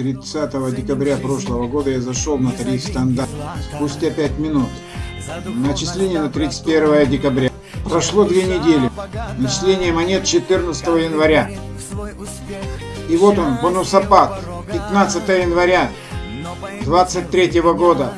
30 декабря прошлого года я зашел на тариф стандарт. Спустя 5 минут. Начисление на 31 декабря. Прошло две недели. Начисление монет 14 января. И вот он, бонусопад. 15 января 23 года.